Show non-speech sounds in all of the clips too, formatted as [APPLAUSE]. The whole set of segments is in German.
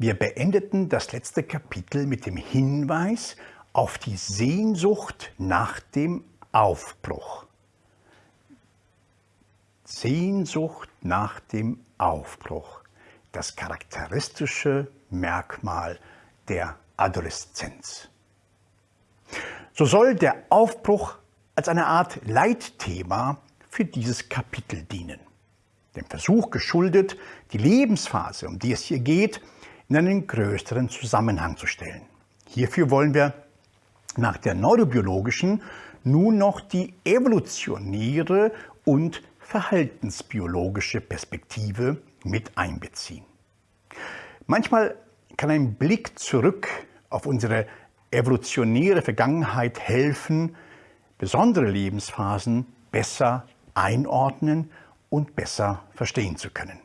Wir beendeten das letzte Kapitel mit dem Hinweis auf die Sehnsucht nach dem Aufbruch. Sehnsucht nach dem Aufbruch, das charakteristische Merkmal der Adoleszenz. So soll der Aufbruch als eine Art Leitthema für dieses Kapitel dienen. Dem Versuch geschuldet, die Lebensphase, um die es hier geht, in einen größeren Zusammenhang zu stellen. Hierfür wollen wir nach der neurobiologischen nun noch die evolutionäre und verhaltensbiologische Perspektive mit einbeziehen. Manchmal kann ein Blick zurück auf unsere evolutionäre Vergangenheit helfen, besondere Lebensphasen besser einordnen und besser verstehen zu können.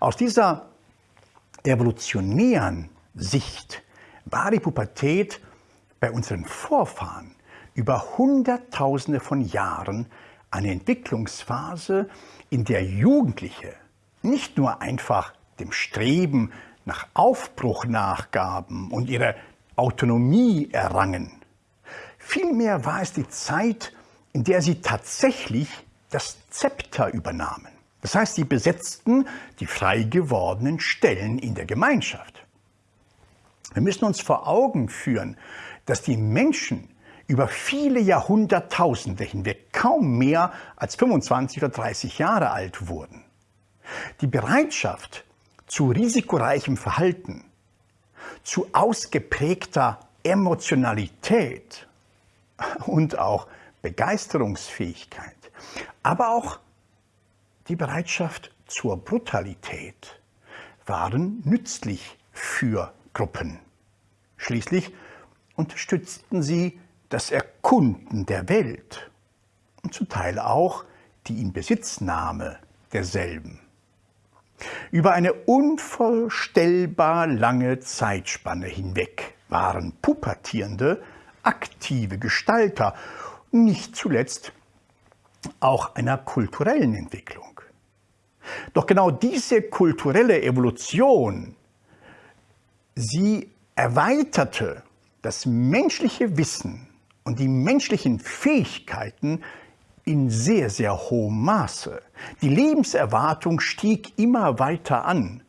Aus dieser evolutionären Sicht war die Pubertät bei unseren Vorfahren über Hunderttausende von Jahren eine Entwicklungsphase, in der Jugendliche nicht nur einfach dem Streben nach Aufbruch nachgaben und ihre Autonomie errangen. Vielmehr war es die Zeit, in der sie tatsächlich das Zepter übernahmen. Das heißt, sie besetzten die frei gewordenen Stellen in der Gemeinschaft. Wir müssen uns vor Augen führen, dass die Menschen über viele Jahrhunderttausende hinweg kaum mehr als 25 oder 30 Jahre alt wurden. Die Bereitschaft zu risikoreichem Verhalten, zu ausgeprägter Emotionalität und auch Begeisterungsfähigkeit, aber auch die Bereitschaft zur Brutalität waren nützlich für Gruppen. Schließlich unterstützten sie das Erkunden der Welt und zum Teil auch die Inbesitznahme derselben. Über eine unvorstellbar lange Zeitspanne hinweg waren Pubertierende aktive Gestalter, nicht zuletzt auch einer kulturellen Entwicklung. Doch genau diese kulturelle Evolution, sie erweiterte das menschliche Wissen und die menschlichen Fähigkeiten in sehr, sehr hohem Maße. Die Lebenserwartung stieg immer weiter an.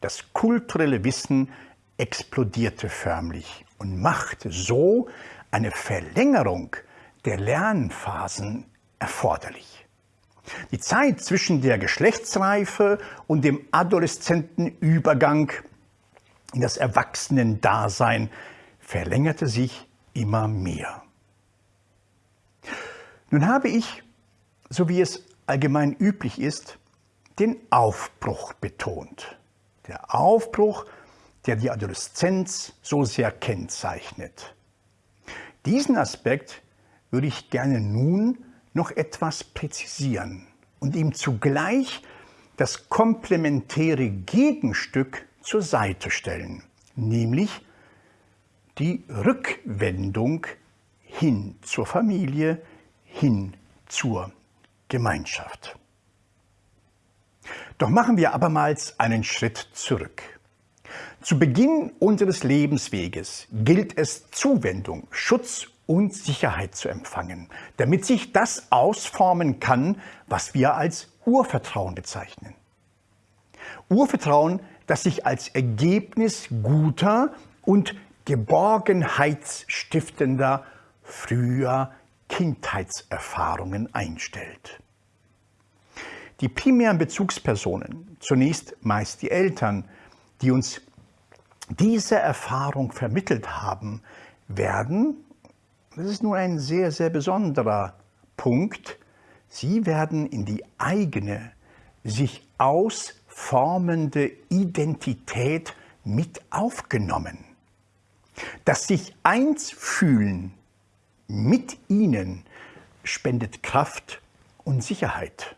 Das kulturelle Wissen explodierte förmlich und machte so eine Verlängerung der Lernphasen erforderlich. Die Zeit zwischen der Geschlechtsreife und dem Adoleszentenübergang in das Erwachsenendasein verlängerte sich immer mehr. Nun habe ich, so wie es allgemein üblich ist, den Aufbruch betont. Der Aufbruch, der die Adoleszenz so sehr kennzeichnet. Diesen Aspekt würde ich gerne nun noch etwas präzisieren und ihm zugleich das komplementäre Gegenstück zur Seite stellen, nämlich die Rückwendung hin zur Familie, hin zur Gemeinschaft. Doch machen wir abermals einen Schritt zurück. Zu Beginn unseres Lebensweges gilt es Zuwendung, Schutz und Sicherheit zu empfangen, damit sich das ausformen kann, was wir als Urvertrauen bezeichnen. Urvertrauen, das sich als Ergebnis guter und geborgenheitsstiftender früher Kindheitserfahrungen einstellt. Die primären Bezugspersonen, zunächst meist die Eltern, die uns diese Erfahrung vermittelt haben, werden, das ist nur ein sehr, sehr besonderer Punkt, sie werden in die eigene, sich ausformende Identität mit aufgenommen. Das sich eins fühlen mit ihnen spendet Kraft und Sicherheit.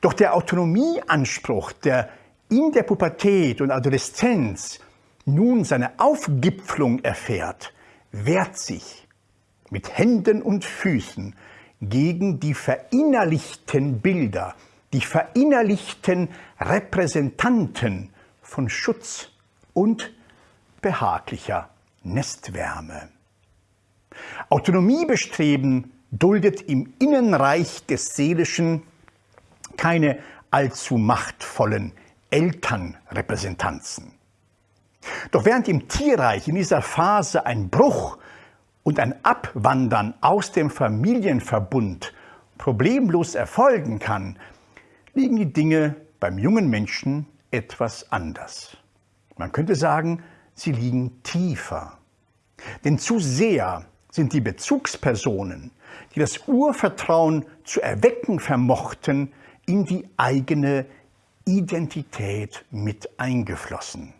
Doch der Autonomieanspruch, der in der Pubertät und Adoleszenz nun seine Aufgipflung erfährt, wehrt sich mit Händen und Füßen gegen die verinnerlichten Bilder, die verinnerlichten Repräsentanten von Schutz und behaglicher Nestwärme. Autonomiebestreben duldet im Innenreich des Seelischen keine allzu machtvollen Elternrepräsentanzen. Doch während im Tierreich in dieser Phase ein Bruch und ein Abwandern aus dem Familienverbund problemlos erfolgen kann, liegen die Dinge beim jungen Menschen etwas anders. Man könnte sagen, sie liegen tiefer. Denn zu sehr sind die Bezugspersonen, die das Urvertrauen zu erwecken vermochten, in die eigene Identität mit eingeflossen.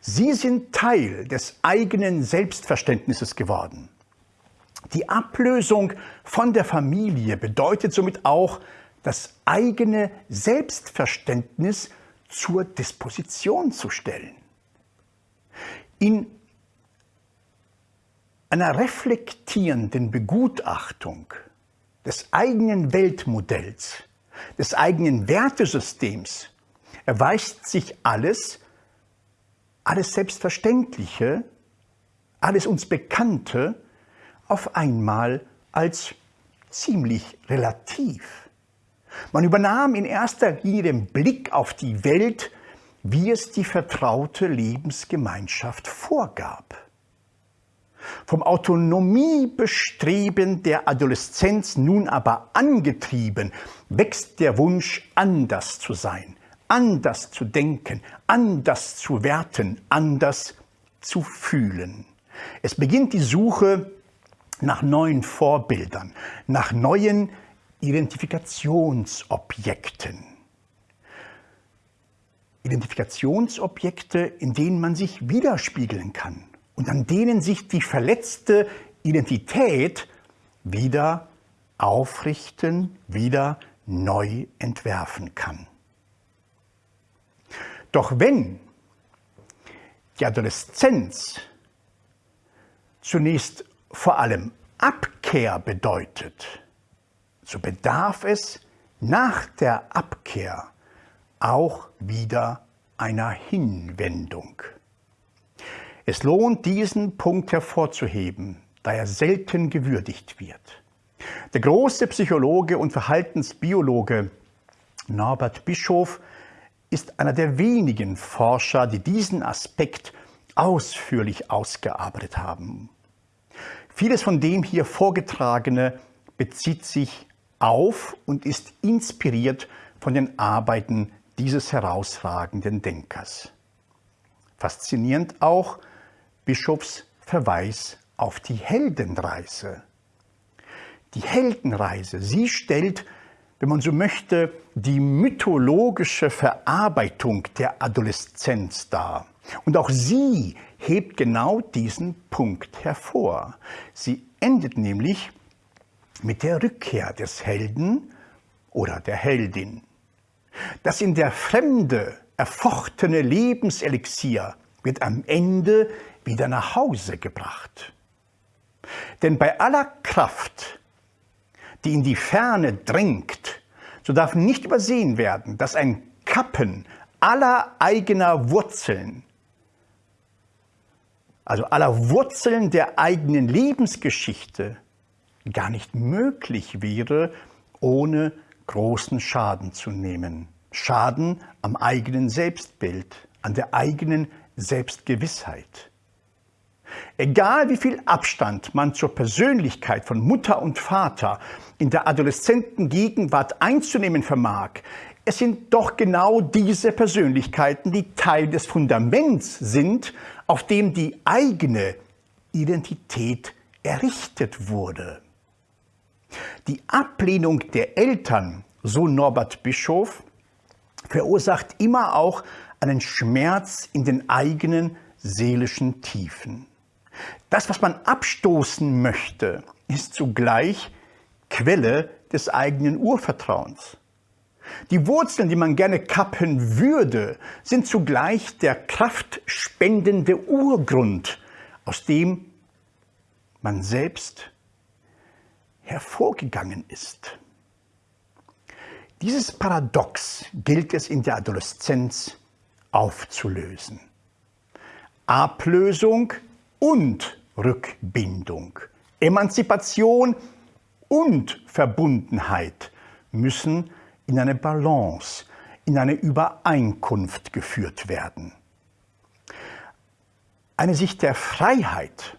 Sie sind Teil des eigenen Selbstverständnisses geworden. Die Ablösung von der Familie bedeutet somit auch, das eigene Selbstverständnis zur Disposition zu stellen. In einer reflektierenden Begutachtung des eigenen Weltmodells, des eigenen Wertesystems erweist sich alles, alles Selbstverständliche, alles uns Bekannte auf einmal als ziemlich relativ. Man übernahm in erster Linie den Blick auf die Welt, wie es die vertraute Lebensgemeinschaft vorgab. Vom Autonomiebestreben der Adoleszenz nun aber angetrieben, wächst der Wunsch, anders zu sein, anders zu denken, anders zu werten, anders zu fühlen. Es beginnt die Suche nach neuen Vorbildern, nach neuen Identifikationsobjekten. Identifikationsobjekte, in denen man sich widerspiegeln kann und an denen sich die verletzte Identität wieder aufrichten, wieder neu entwerfen kann. Doch wenn die Adoleszenz zunächst vor allem Abkehr bedeutet, so bedarf es nach der Abkehr auch wieder einer Hinwendung. Es lohnt, diesen Punkt hervorzuheben, da er selten gewürdigt wird. Der große Psychologe und Verhaltensbiologe Norbert Bischof ist einer der wenigen Forscher, die diesen Aspekt ausführlich ausgearbeitet haben. Vieles von dem hier Vorgetragene bezieht sich auf und ist inspiriert von den Arbeiten dieses herausragenden Denkers. Faszinierend auch Bischofs Verweis auf die Heldenreise. Die Heldenreise, sie stellt, wenn man so möchte, die mythologische Verarbeitung der Adoleszenz dar. Und auch sie hebt genau diesen Punkt hervor. Sie endet nämlich mit der Rückkehr des Helden oder der Heldin. Das in der Fremde erfochtene Lebenselixier wird am Ende wieder nach Hause gebracht. Denn bei aller Kraft, die in die Ferne drängt, so darf nicht übersehen werden, dass ein Kappen aller eigener Wurzeln, also aller Wurzeln der eigenen Lebensgeschichte, gar nicht möglich wäre, ohne großen Schaden zu nehmen. Schaden am eigenen Selbstbild, an der eigenen Selbstgewissheit. Egal wie viel Abstand man zur Persönlichkeit von Mutter und Vater in der adoleszenten Gegenwart einzunehmen vermag, es sind doch genau diese Persönlichkeiten, die Teil des Fundaments sind, auf dem die eigene Identität errichtet wurde. Die Ablehnung der Eltern, so Norbert Bischof, verursacht immer auch einen Schmerz in den eigenen seelischen Tiefen. Das, was man abstoßen möchte, ist zugleich Quelle des eigenen Urvertrauens. Die Wurzeln, die man gerne kappen würde, sind zugleich der kraftspendende Urgrund, aus dem man selbst hervorgegangen ist. Dieses Paradox gilt es in der Adoleszenz aufzulösen. Ablösung und Rückbindung, Emanzipation und Verbundenheit müssen in eine Balance, in eine Übereinkunft geführt werden. Eine Sicht der Freiheit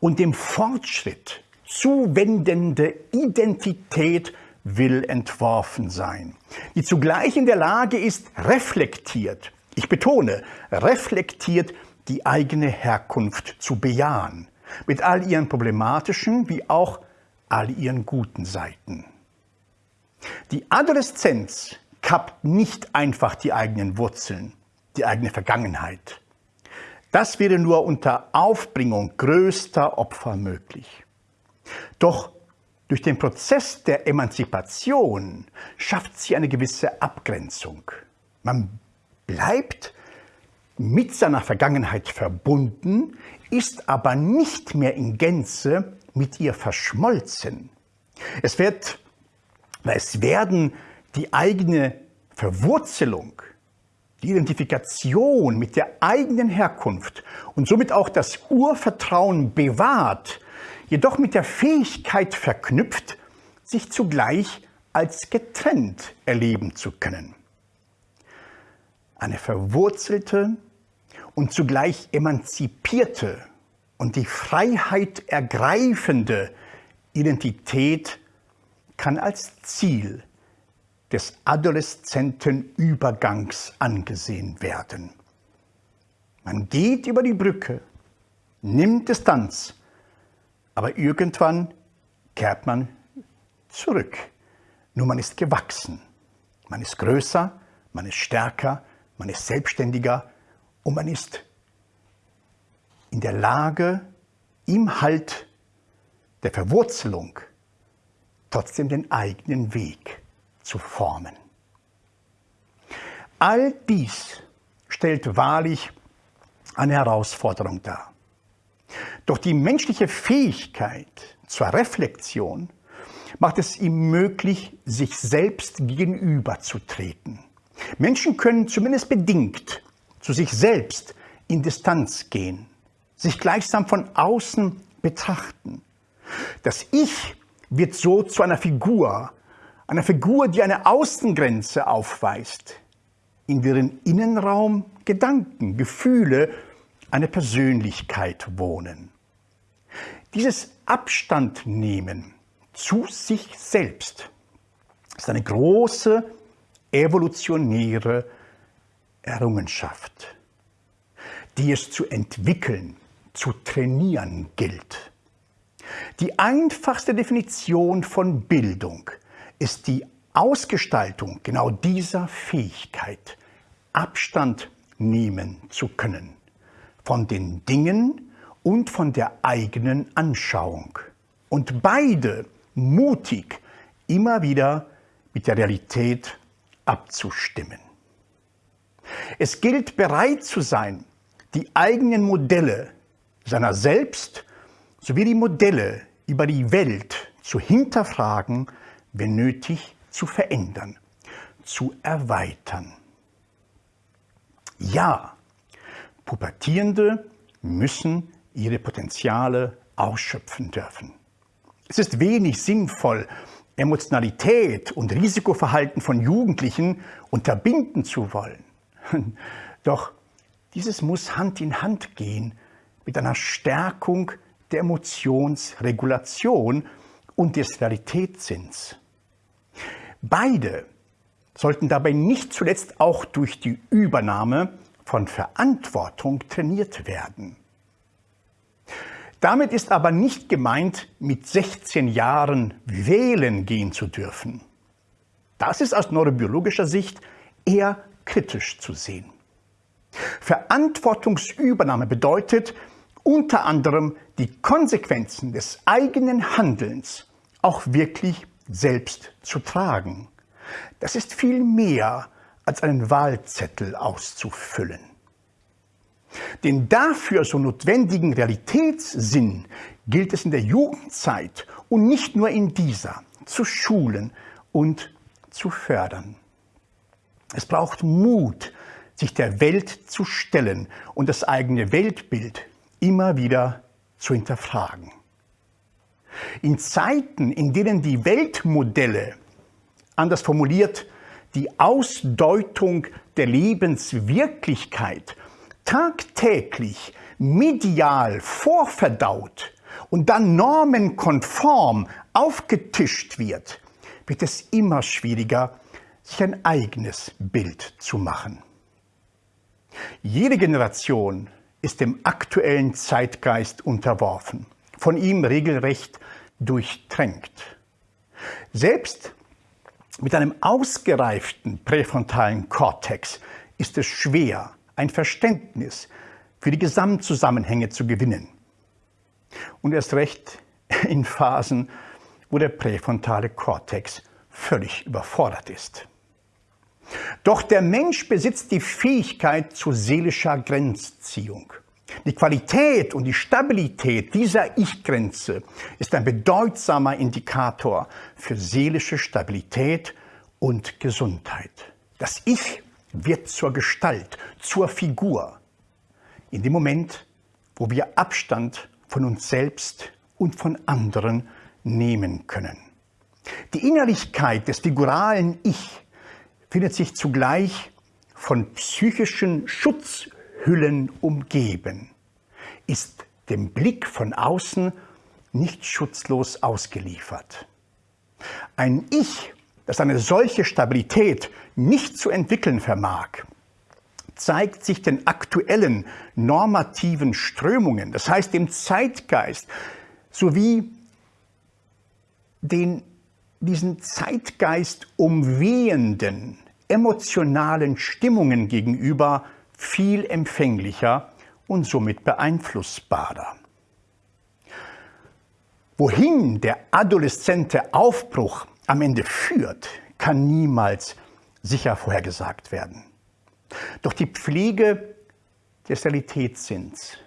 und dem Fortschritt zuwendende Identität will entworfen sein, die zugleich in der Lage ist, reflektiert, ich betone, reflektiert die eigene Herkunft zu bejahen, mit all ihren problematischen wie auch all ihren guten Seiten. Die Adoleszenz kappt nicht einfach die eigenen Wurzeln, die eigene Vergangenheit. Das wäre nur unter Aufbringung größter Opfer möglich. Doch durch den Prozess der Emanzipation schafft sie eine gewisse Abgrenzung. Man bleibt mit seiner Vergangenheit verbunden, ist aber nicht mehr in Gänze mit ihr verschmolzen. Es, wird, es werden die eigene Verwurzelung, die Identifikation mit der eigenen Herkunft und somit auch das Urvertrauen bewahrt, jedoch mit der Fähigkeit verknüpft, sich zugleich als getrennt erleben zu können. Eine verwurzelte und zugleich emanzipierte und die Freiheit ergreifende Identität kann als Ziel des adoleszenten Übergangs angesehen werden. Man geht über die Brücke, nimmt Distanz, aber irgendwann kehrt man zurück. Nur man ist gewachsen, man ist größer, man ist stärker, man ist selbstständiger und man ist in der Lage, im Halt der Verwurzelung trotzdem den eigenen Weg zu formen. All dies stellt wahrlich eine Herausforderung dar. Doch die menschliche Fähigkeit zur Reflexion macht es ihm möglich, sich selbst gegenüberzutreten. Menschen können zumindest bedingt zu sich selbst in Distanz gehen, sich gleichsam von außen betrachten. Das Ich wird so zu einer Figur, einer Figur, die eine Außengrenze aufweist, in deren Innenraum Gedanken, Gefühle, eine Persönlichkeit wohnen. Dieses Abstandnehmen zu sich selbst ist eine große evolutionäre Errungenschaft, die es zu entwickeln, zu trainieren gilt. Die einfachste Definition von Bildung ist die Ausgestaltung genau dieser Fähigkeit, Abstand nehmen zu können von den Dingen und von der eigenen Anschauung. Und beide mutig immer wieder mit der Realität abzustimmen. Es gilt bereit zu sein, die eigenen Modelle seiner selbst sowie die Modelle über die Welt zu hinterfragen, wenn nötig zu verändern, zu erweitern. Ja, Pubertierende müssen ihre Potenziale ausschöpfen dürfen. Es ist wenig sinnvoll, Emotionalität und Risikoverhalten von Jugendlichen unterbinden zu wollen. [LAUGHS] Doch dieses muss Hand in Hand gehen mit einer Stärkung der Emotionsregulation und des Realitätssinns. Beide sollten dabei nicht zuletzt auch durch die Übernahme von Verantwortung trainiert werden. Damit ist aber nicht gemeint, mit 16 Jahren wählen gehen zu dürfen. Das ist aus neurobiologischer Sicht eher kritisch zu sehen. Verantwortungsübernahme bedeutet unter anderem die Konsequenzen des eigenen Handelns auch wirklich selbst zu tragen. Das ist viel mehr als einen Wahlzettel auszufüllen. Den dafür so notwendigen Realitätssinn gilt es in der Jugendzeit und nicht nur in dieser zu schulen und zu fördern. Es braucht Mut, sich der Welt zu stellen und das eigene Weltbild immer wieder zu hinterfragen. In Zeiten, in denen die Weltmodelle, anders formuliert, die Ausdeutung der Lebenswirklichkeit tagtäglich medial vorverdaut und dann normenkonform aufgetischt wird, wird es immer schwieriger, sich ein eigenes Bild zu machen. Jede Generation ist dem aktuellen Zeitgeist unterworfen, von ihm regelrecht durchtränkt. Selbst mit einem ausgereiften präfrontalen Kortex ist es schwer, ein Verständnis für die Gesamtzusammenhänge zu gewinnen. Und erst recht in Phasen, wo der präfrontale Kortex völlig überfordert ist. Doch der Mensch besitzt die Fähigkeit zu seelischer Grenzziehung. Die Qualität und die Stabilität dieser Ich-Grenze ist ein bedeutsamer Indikator für seelische Stabilität und Gesundheit. Das Ich wird zur Gestalt, zur Figur. In dem Moment, wo wir Abstand von uns selbst und von anderen nehmen können. Die Innerlichkeit des figuralen Ich findet sich zugleich von psychischen Schutzhüllen umgeben, ist dem Blick von außen nicht schutzlos ausgeliefert. Ein Ich, das eine solche Stabilität nicht zu entwickeln vermag, zeigt sich den aktuellen normativen Strömungen, das heißt dem Zeitgeist, sowie den diesen Zeitgeist umwehenden emotionalen Stimmungen gegenüber viel empfänglicher und somit beeinflussbarer. Wohin der adoleszente Aufbruch am Ende führt, kann niemals sicher vorhergesagt werden. Doch die Pflege des Realitätssinns,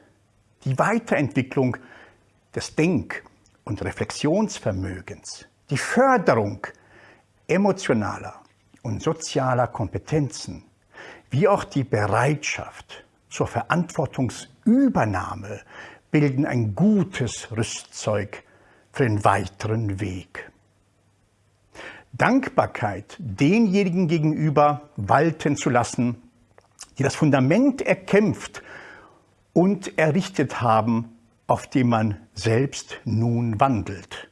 die Weiterentwicklung des Denk- und Reflexionsvermögens, die Förderung emotionaler und sozialer Kompetenzen, wie auch die Bereitschaft zur Verantwortungsübernahme bilden ein gutes Rüstzeug für den weiteren Weg. Dankbarkeit denjenigen gegenüber walten zu lassen, die das Fundament erkämpft und errichtet haben, auf dem man selbst nun wandelt.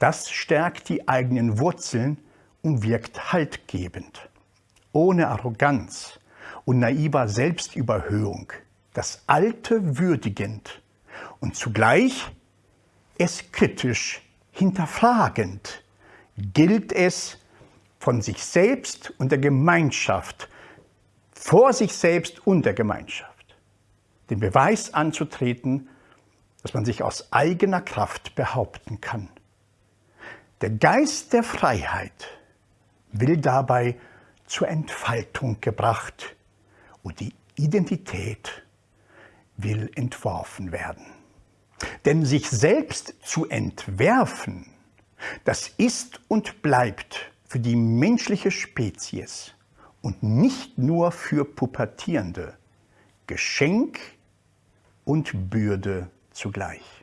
Das stärkt die eigenen Wurzeln und wirkt haltgebend. Ohne Arroganz und naiver Selbstüberhöhung, das Alte würdigend und zugleich es kritisch hinterfragend, gilt es, von sich selbst und der Gemeinschaft, vor sich selbst und der Gemeinschaft, den Beweis anzutreten, dass man sich aus eigener Kraft behaupten kann. Der Geist der Freiheit will dabei zur Entfaltung gebracht und die Identität will entworfen werden. Denn sich selbst zu entwerfen, das ist und bleibt für die menschliche Spezies und nicht nur für Pubertierende Geschenk und Bürde zugleich.